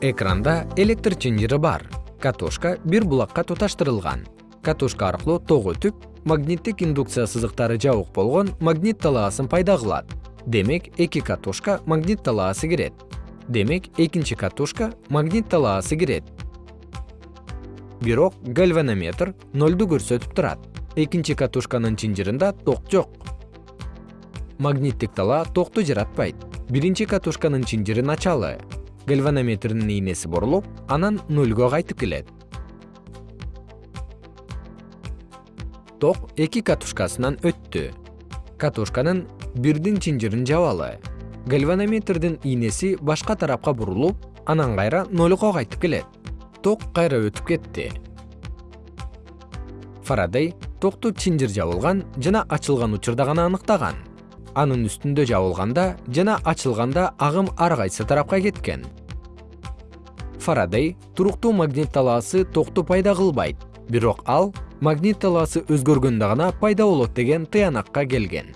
экранда электр чынжыры бар. Катушка бир булакка туташтырылган. Катушка аркылуу ток өтүп магниттик индукция сызыктары жабык болгон магнит талаасын пайда кылат. Демек эки катушка магнит талаасы кирет. Демек экинчи катушка магнит талаасы кирет. Бирок гальванометр нолду көрсөтүп турат. Экинчи катушканын чынжырында ток жок. Магниттик талаа токту жаратпайт. Биринчи катушканын чынжыры началы гальванометрдин ийнеси бурулуп анан нөлгө кайтып келет. Ток эки катушкасынан өттү. Катушканын бирдин чынжырын жабалы. Гальванометрдин ийнеси башка тарапка бурулуп анан кайра нолго кайтып келет. Ток кайра өтүп кетти. Фарадей токту чынжыр жабылган жана ачылган учурда гана аныктаган. Анын үстүндө жабылганда жана ачылганда агым ар кайсы тарапка кеткен фарадей туруктуу магнит талаасы токту пайда кылбайт. Бирок ал магнит талаасы өзгөргөндө гана пайда болот деген тыянакка келген